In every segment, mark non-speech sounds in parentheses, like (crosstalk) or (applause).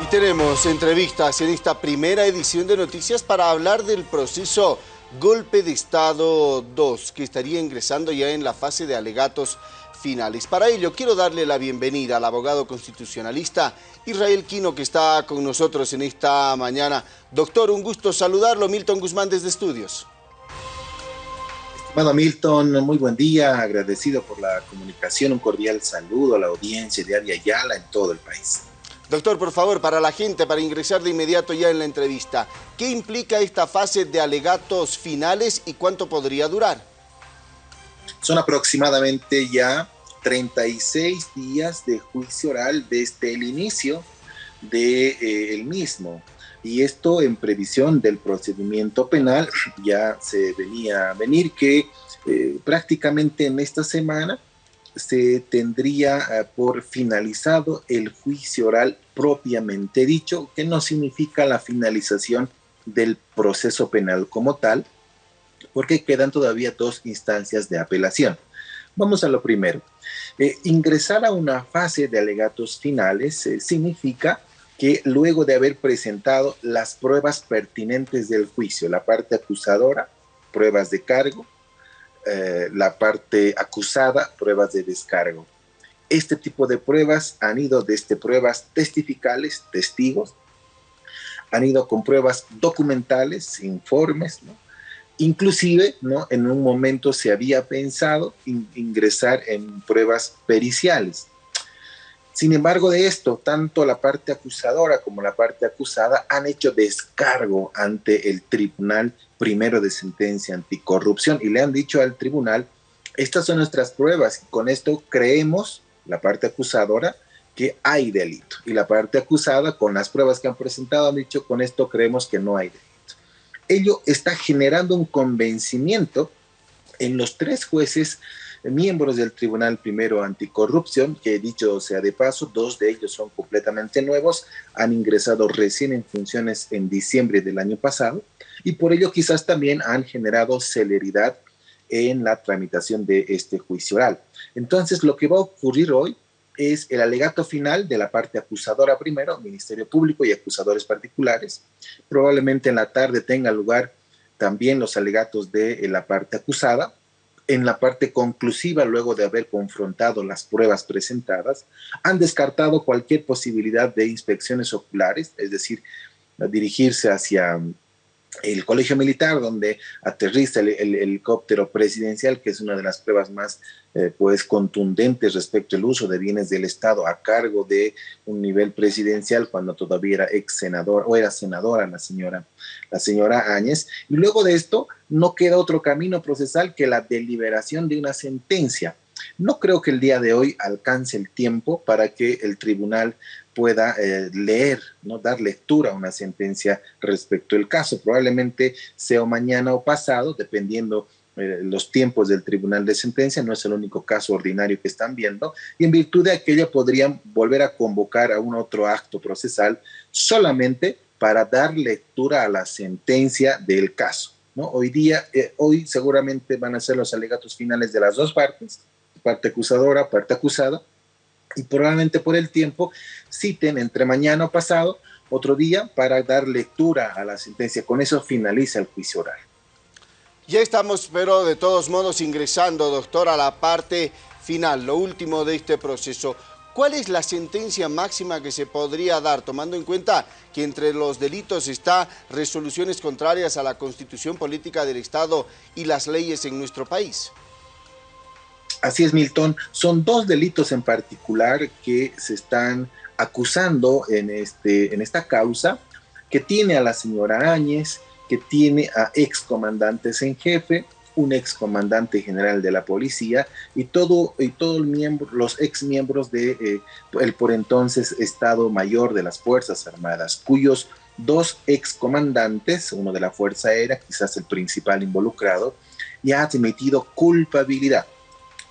Y tenemos entrevistas en esta primera edición de noticias para hablar del proceso Golpe de Estado 2, que estaría ingresando ya en la fase de alegatos finales. Para ello, quiero darle la bienvenida al abogado constitucionalista Israel Quino, que está con nosotros en esta mañana. Doctor, un gusto saludarlo. Milton Guzmán desde Estudios. Estimado Milton, muy buen día. Agradecido por la comunicación. Un cordial saludo a la audiencia de Aria Yala en todo el país. Doctor, por favor, para la gente, para ingresar de inmediato ya en la entrevista, ¿qué implica esta fase de alegatos finales y cuánto podría durar? Son aproximadamente ya 36 días de juicio oral desde el inicio del de, eh, mismo. Y esto en previsión del procedimiento penal, ya se venía a venir que eh, prácticamente en esta semana se tendría eh, por finalizado el juicio oral propiamente dicho, que no significa la finalización del proceso penal como tal, porque quedan todavía dos instancias de apelación. Vamos a lo primero. Eh, ingresar a una fase de alegatos finales eh, significa que luego de haber presentado las pruebas pertinentes del juicio, la parte acusadora, pruebas de cargo, eh, la parte acusada, pruebas de descargo. Este tipo de pruebas han ido desde pruebas testificales, testigos, han ido con pruebas documentales, informes, Inclusive, ¿no? En un momento se había pensado ingresar en pruebas periciales. Sin embargo, de esto, tanto la parte acusadora como la parte acusada han hecho descargo ante el Tribunal Primero de Sentencia Anticorrupción y le han dicho al tribunal, estas son nuestras pruebas y con esto creemos, la parte acusadora, que hay delito. Y la parte acusada, con las pruebas que han presentado, han dicho, con esto creemos que no hay delito. Ello está generando un convencimiento en los tres jueces miembros del Tribunal Primero Anticorrupción, que dicho sea de paso, dos de ellos son completamente nuevos, han ingresado recién en funciones en diciembre del año pasado y por ello quizás también han generado celeridad en la tramitación de este juicio oral. Entonces, lo que va a ocurrir hoy es el alegato final de la parte acusadora primero, Ministerio Público y acusadores particulares. Probablemente en la tarde tenga lugar también los alegatos de la parte acusada en la parte conclusiva, luego de haber confrontado las pruebas presentadas, han descartado cualquier posibilidad de inspecciones oculares, es decir, dirigirse hacia el colegio militar donde aterriza el, helicóptero presidencial, que es una de las pruebas más eh, pues contundentes respecto al uso de bienes del Estado a cargo de un nivel presidencial cuando todavía era ex senador o era senadora la señora, la señora Áñez. Y luego de esto no queda otro camino procesal que la deliberación de una sentencia. No creo que el día de hoy alcance el tiempo para que el tribunal pueda eh, leer, ¿no? dar lectura a una sentencia respecto al caso. Probablemente sea mañana o pasado, dependiendo eh, los tiempos del tribunal de sentencia, no es el único caso ordinario que están viendo, y en virtud de aquello podrían volver a convocar a un otro acto procesal solamente para dar lectura a la sentencia del caso. ¿no? Hoy día, eh, hoy seguramente van a ser los alegatos finales de las dos partes, parte acusadora, parte acusada, y probablemente por el tiempo citen entre mañana o pasado otro día para dar lectura a la sentencia. Con eso finaliza el juicio oral. Ya estamos, pero de todos modos ingresando, doctor, a la parte final, lo último de este proceso. ¿Cuál es la sentencia máxima que se podría dar, tomando en cuenta que entre los delitos está resoluciones contrarias a la constitución política del Estado y las leyes en nuestro país? Así es, Milton. Son dos delitos en particular que se están acusando en, este, en esta causa, que tiene a la señora Áñez, que tiene a excomandantes en jefe, un excomandante general de la policía y todo y todo los ex miembros de eh, por entonces Estado Mayor de las Fuerzas Armadas, cuyos dos excomandantes, uno de la Fuerza Aérea, quizás el principal involucrado, ya ha admitido culpabilidad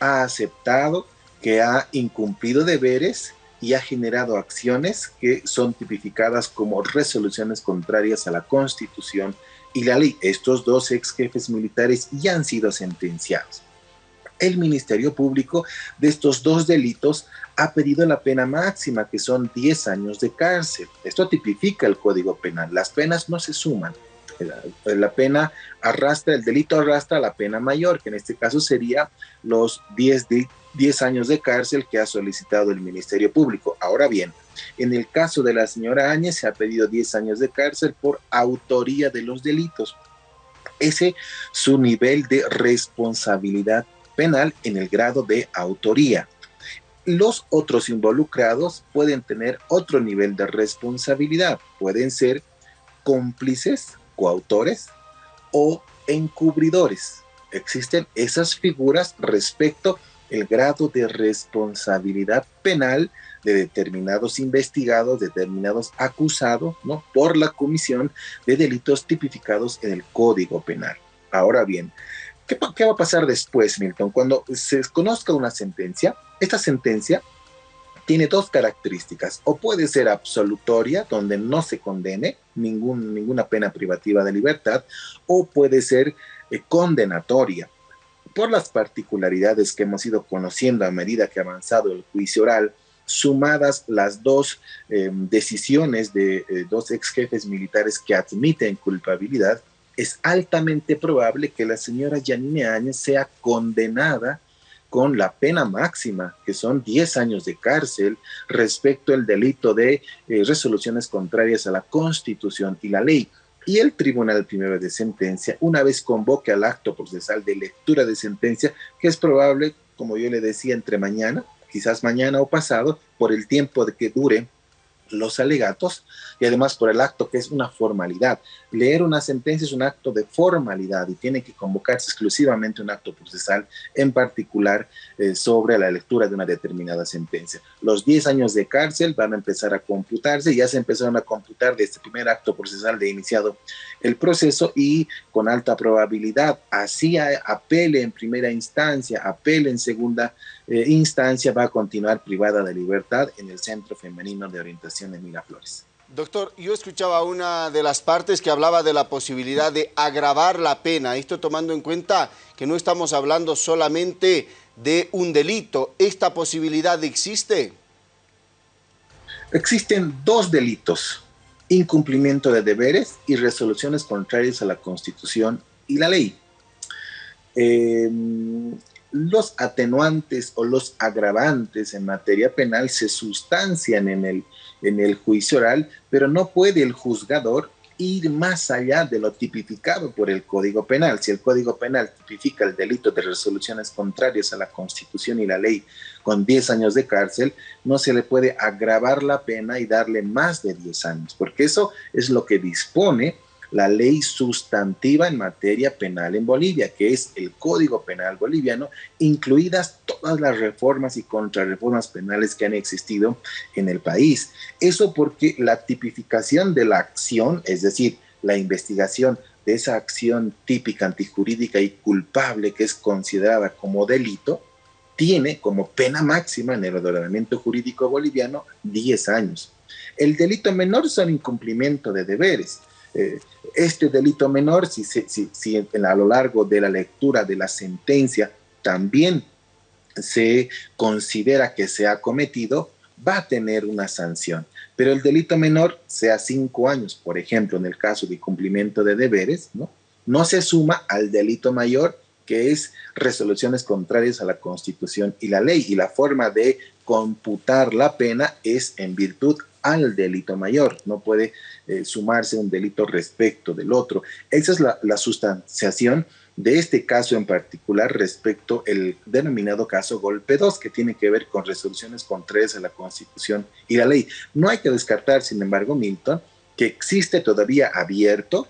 ha aceptado que ha incumplido deberes y ha generado acciones que son tipificadas como resoluciones contrarias a la Constitución y la ley. Estos dos ex jefes militares ya han sido sentenciados. el Ministerio Público de estos dos delitos ha pedido la pena máxima, que son 10 años de cárcel. Esto tipifica el Código Penal. Las penas no se suman. La, pena arrastra, el delito arrastra la pena mayor, que en este caso sería los 10, 10 años de cárcel que ha solicitado el Ministerio Público. Ahora bien, en el caso de la señora Áñez se ha pedido 10 años de cárcel por autoría de los delitos. Ese su nivel de responsabilidad penal en el grado de autoría. Los otros involucrados pueden tener otro nivel de responsabilidad. Pueden ser cómplices, coautores o encubridores. Existen esas figuras respecto el grado de responsabilidad penal de determinados investigados, determinados acusados, ¿no? Por la comisión de delitos tipificados en el Código Penal. Ahora bien, ¿qué, ¿qué, va a pasar después, Milton? Cuando se conozca una sentencia, esta sentencia tiene dos características. O puede ser absolutoria, donde no se condene ningún, ninguna pena privativa de libertad, o puede ser eh, condenatoria. Por las particularidades que hemos ido conociendo a medida que ha avanzado el juicio oral, sumadas las dos eh, decisiones de eh, dos ex jefes militares que admiten culpabilidad, es altamente probable que la señora Yanine Áñez sea condenada con la pena máxima, que son 10 años de cárcel respecto al delito de eh, resoluciones contrarias a la Constitución y la ley. Y el Tribunal Primero de Sentencia, una vez convoque al acto procesal de lectura de sentencia, que es probable, como yo le decía, entre mañana, quizás mañana o pasado, por el tiempo de que dure los alegatos y además por el acto que es una formalidad. Leer una sentencia es un acto de formalidad y tiene que convocarse exclusivamente un acto procesal, en particular eh, sobre la lectura de una determinada sentencia. Los 10 años de cárcel van a empezar a computarse, ya se empezaron a computar de este primer acto procesal de iniciado el proceso y con alta probabilidad, así apele en primera instancia, apele en segunda eh, instancia, va a continuar privada de libertad en el Centro Femenino de Orientación de Miraflores. Doctor, yo escuchaba una de las partes que hablaba de la posibilidad de agravar la pena, esto tomando en cuenta que no estamos hablando solamente de un delito. ¿Esta posibilidad existe? Existen dos delitos, incumplimiento de deberes y resoluciones contrarias a la Constitución y la ley. Eh, los atenuantes o los agravantes en materia penal se sustancian en el, en el juicio oral, pero no puede el juzgador ir más allá de lo tipificado por el Código Penal. Si el Código Penal tipifica el delito de resoluciones contrarias a la Constitución y la ley con 10 años de cárcel, no se le puede agravar la pena y darle más de 10 años, porque eso es lo que dispone la ley sustantiva en materia penal en Bolivia, que es el Código Penal boliviano, incluidas todas las reformas y contrarreformas penales que han existido en el país. Eso porque la tipificación de la acción, es decir, la investigación de esa acción típica antijurídica y culpable que es considerada como delito, tiene como pena máxima en el ordenamiento jurídico boliviano 10 años. El delito menor son incumplimiento de deberes. Eh, este delito menor, si, a lo largo de la lectura de la sentencia también se considera que se ha cometido, va a tener una sanción. Pero el delito menor, sea cinco años, por ejemplo, en el caso de cumplimiento de deberes, ¿no? no se suma al delito mayor, que es resoluciones contrarias a la Constitución y la ley. Y la forma de computar la pena es en virtud al delito mayor, no puede eh, sumarse un delito respecto del otro. Esa es la, sustanciación de este caso en particular respecto el denominado caso Golpe 2, que tiene que ver con resoluciones contrarias a la Constitución y la ley. No hay que descartar, sin embargo, Milton, que existe todavía abierto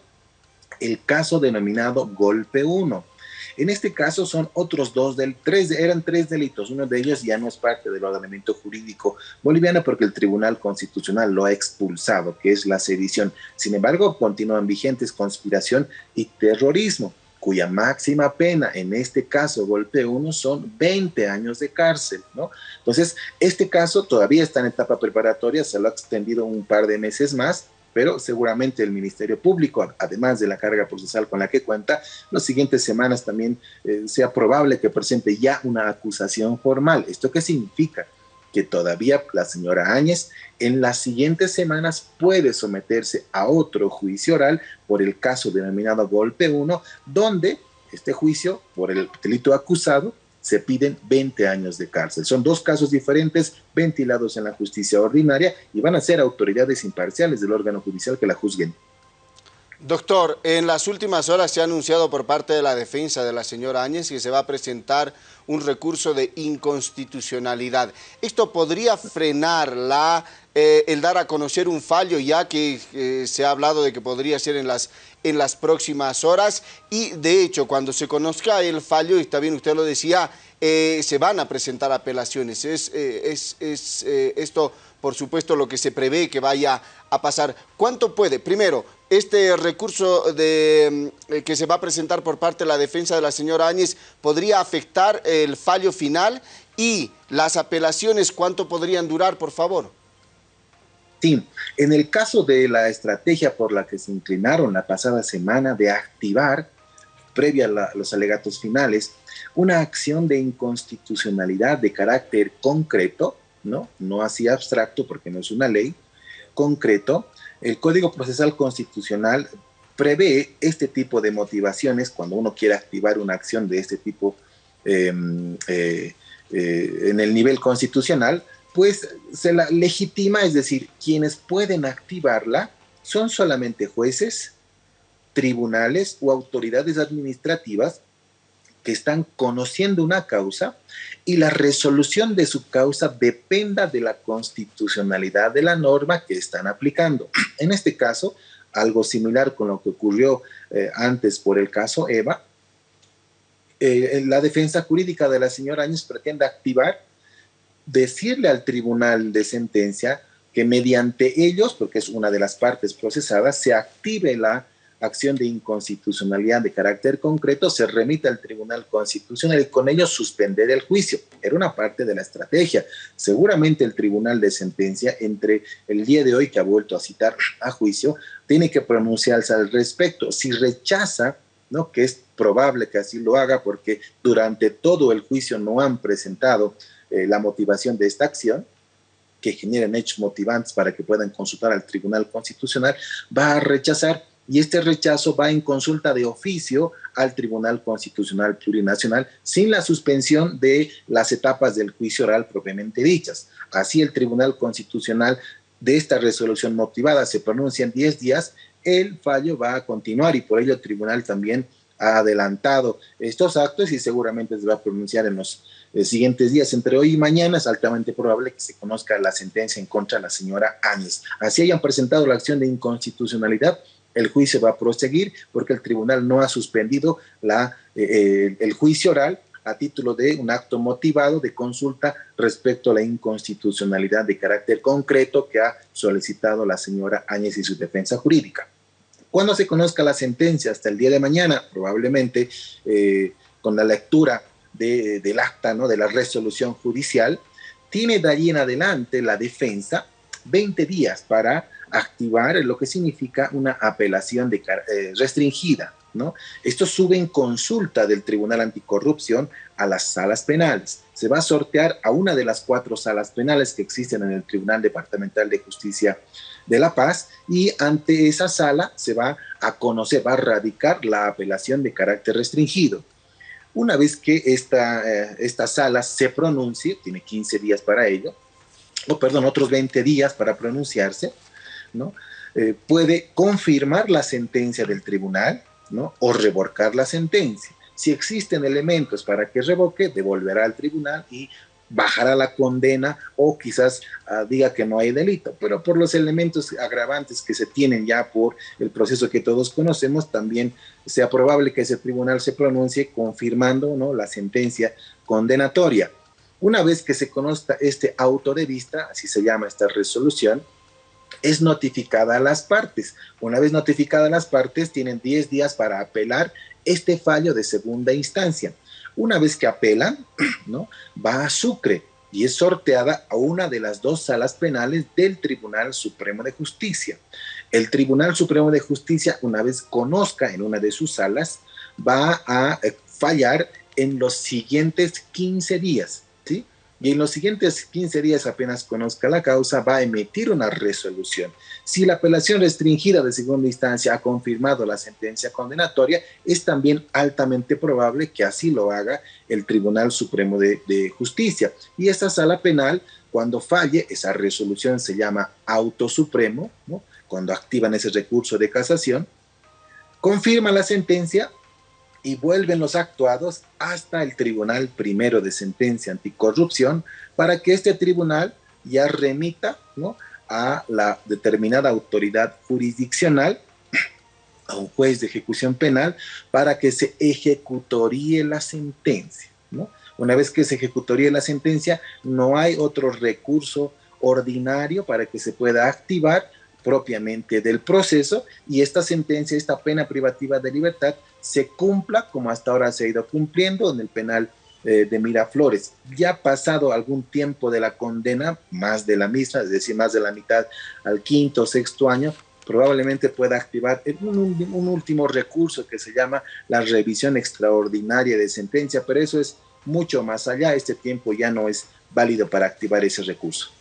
el caso denominado Golpe 1 en este caso son otros dos, del, tres, eran tres delitos. Uno de ellos ya no es parte del ordenamiento jurídico boliviano porque el Tribunal Constitucional lo ha expulsado, que es la sedición. Sin embargo, continúan vigentes conspiración y terrorismo cuya máxima pena en este caso, golpe 1, son 20 años de cárcel, ¿no? Entonces, este caso todavía está en etapa preparatoria, se lo ha extendido un par de meses más, pero seguramente el Ministerio Público, además de la carga procesal con la que cuenta, las siguientes semanas también eh, sea probable que presente ya una acusación formal. ¿Esto qué significa? que todavía la señora Áñez en las siguientes semanas puede someterse a otro juicio oral por el caso denominado Golpe 1, donde este juicio por el delito acusado se piden 20 años de cárcel. Son dos casos diferentes ventilados en la justicia ordinaria y van a ser autoridades imparciales del órgano judicial que la juzguen. Doctor, en las últimas horas se ha anunciado por parte de la defensa de la señora Áñez que se va a presentar un recurso de inconstitucionalidad. ¿Esto podría frenar la, eh, el dar a conocer un fallo ya que eh, se ha hablado de que podría ser en las, en las próximas horas? Y de hecho, cuando se conozca el fallo, y bien, usted lo decía, eh, se van a presentar apelaciones. Es, es, es esto, por supuesto, lo que se prevé que vaya a pasar. ¿Cuánto puede? Primero, este recurso mm, que se va a presentar por parte de la defensa de la señora Áñez podría afectar el fallo final y las apelaciones, ¿cuánto podrían durar, por favor? Sí, en el caso de la estrategia por la que se inclinaron la pasada semana de activar, previa a los alegatos finales, una acción de inconstitucionalidad de carácter concreto, ¿no? No así abstracto porque no es una ley, concreto, el Código Procesal Constitucional prevé este tipo de motivaciones cuando uno quiere activar una acción de este tipo em, eh, eh, en el nivel constitucional, pues se la legitima, es decir, quienes pueden activarla son solamente jueces, tribunales o autoridades administrativas que están conociendo una causa y la resolución de su causa dependa de la constitucionalidad de la norma que están aplicando. (clears throat) En este caso, algo similar con lo que ocurrió eh, antes por el caso Eva, eh, la defensa jurídica de la señora Áñez pretende activar, decirle al tribunal de sentencia que mediante ellos, porque es una de las partes procesadas, se active la acción de inconstitucionalidad de carácter concreto se remite al Tribunal Constitucional y con ello suspender el juicio. Era una parte de la estrategia. Seguramente el Tribunal de Sentencia, entre el día de hoy que ha vuelto a citar a juicio, tiene que pronunciarse al respecto. Si rechaza, ¿no? que es probable que así lo haga porque durante todo el juicio no han presentado eh, la motivación de esta acción, que generen hechos motivantes para que puedan consultar al Tribunal Constitucional, va a rechazar y este rechazo va en consulta de oficio al Tribunal Constitucional Plurinacional sin la suspensión de las etapas del juicio oral propiamente dichas. Así el Tribunal Constitucional de esta resolución motivada se pronuncia en 10 días, el fallo va a continuar y por ello el tribunal también ha adelantado estos actos y seguramente se va a pronunciar en los eh, siguientes días. Entre hoy y mañana es altamente probable que se conozca la sentencia en contra de la señora Áñez. Así hayan presentado la acción de inconstitucionalidad, el juicio va a proseguir porque el tribunal no ha suspendido la, eh, eh, el juicio oral a título de un acto motivado de consulta respecto a la inconstitucionalidad de carácter concreto que ha solicitado la señora Áñez y su defensa jurídica. Cuando se conozca la sentencia hasta el día de mañana, probablemente eh, con la lectura del acta, ¿no? de la resolución judicial, tiene de allí en adelante la defensa 20 días para activar lo que significa una apelación de, eh, restringida. ¿no? Esto sube en consulta del Tribunal Anticorrupción a las salas penales. Se va a sortear a una de las cuatro salas penales que existen en el Tribunal Departamental de Justicia de La Paz y ante esa sala se va a conocer, va a radicar la apelación de carácter restringido. Una vez que esta, eh, esta sala se pronuncie, tiene 15 días para ello, o perdón, otros 20 días para pronunciarse, eh, puede confirmar la sentencia del tribunal, ¿no? O revocar la sentencia. Si existen elementos para que revoque, devolverá al tribunal y bajará la condena o quizás ah, diga que no hay delito, pero por los elementos agravantes que se tienen ya por el proceso que todos conocemos, también sea probable que ese tribunal se pronuncie confirmando ¿no? la sentencia condenatoria. Una vez que se conozca este auto de vista, así se llama esta resolución, es notificada a las partes. Una vez notificada a las partes, tienen 10 días para apelar este fallo de segunda instancia. Una vez que apelan, (clears throat) ¿no? va a Sucre y es sorteada a una de las dos salas penales del Tribunal Supremo de Justicia. El Tribunal Supremo de Justicia, una vez conozca en una de sus salas, va a eh, fallar en los siguientes 15 días. Y en los siguientes 15 días, apenas conozca la causa, va a emitir una resolución. Si la apelación restringida de segunda instancia ha confirmado la sentencia condenatoria, es también altamente probable que así lo haga el Tribunal Supremo de, Justicia. Y esta sala penal, cuando falle, esa resolución se llama auto supremo, ¿no? cuando activan ese recurso de casación, confirma la sentencia y vuelven los actuados hasta el Tribunal Primero de Sentencia Anticorrupción para que este tribunal ya remita ¿no? a la determinada autoridad jurisdiccional, (clears throat) a un juez de ejecución penal, para que se ejecutoríe la sentencia. ¿no? Una vez que se ejecutoríe la sentencia, no hay otro recurso ordinario para que se pueda activar propiamente del proceso y esta sentencia, esta pena privativa de libertad se cumpla como hasta ahora se ha ido cumpliendo en el penal eh, de Miraflores. Ya pasado algún tiempo de la condena, más de la misma, es decir, más de la mitad al quinto o sexto año, probablemente pueda activar un, un, último recurso que se llama la revisión extraordinaria de sentencia, pero eso es mucho más allá, este tiempo ya no es válido para activar ese recurso.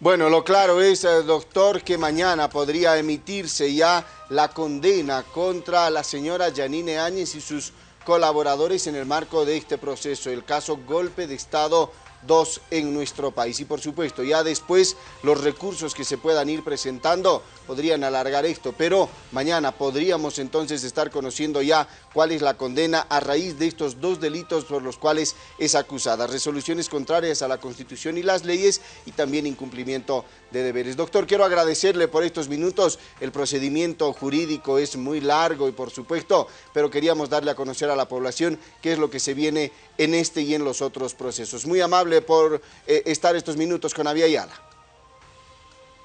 Bueno, lo claro es, eh, doctor, que mañana podría emitirse ya la condena contra la señora Janine Áñez y sus colaboradores en el marco de este proceso, el caso Golpe de Estado dos en nuestro país. Y por supuesto, ya después los recursos que se puedan ir presentando podrían alargar esto, pero mañana podríamos entonces estar conociendo ya cuál es la condena a raíz de estos dos delitos por los cuales es acusada. Resoluciones contrarias a la Constitución y las leyes y también incumplimiento de deberes. Doctor, quiero agradecerle por estos minutos. El procedimiento jurídico es muy largo y por supuesto, pero queríamos darle a conocer a la población qué es lo que se viene en este y en los otros procesos. Muy amable por eh, estar estos minutos con Avia.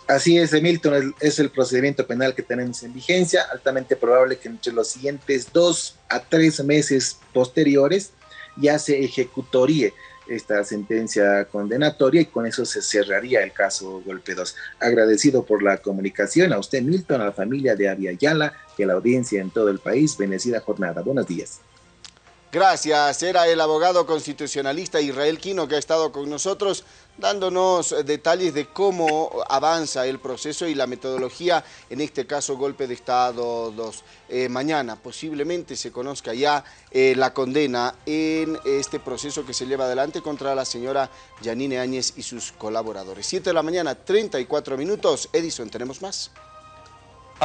Así es, Milton, es el procedimiento penal que tenemos en vigencia, altamente probable que entre los siguientes dos a tres meses posteriores ya se ejecutoríe esta sentencia condenatoria y con eso se cerraría el caso Golpe 2. Agradecido por la comunicación a usted, Milton, a la familia de Aviala y a la audiencia en todo el país. Bendecida jornada. Buenos días. Gracias. Era el abogado constitucionalista Israel Quino que ha estado con nosotros dándonos detalles de cómo avanza el proceso y la metodología, en este caso golpe de Estado 2. Eh, mañana posiblemente se conozca ya eh, la condena en este proceso que se lleva adelante contra la señora Yanine Áñez y sus colaboradores. 7 de la mañana, 34 minutos. Edison, tenemos más.